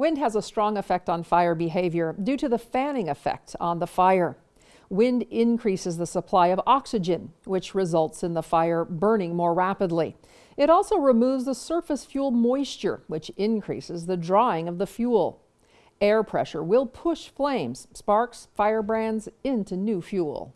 Wind has a strong effect on fire behavior due to the fanning effect on the fire. Wind increases the supply of oxygen, which results in the fire burning more rapidly. It also removes the surface fuel moisture, which increases the drying of the fuel. Air pressure will push flames, sparks, firebrands into new fuel.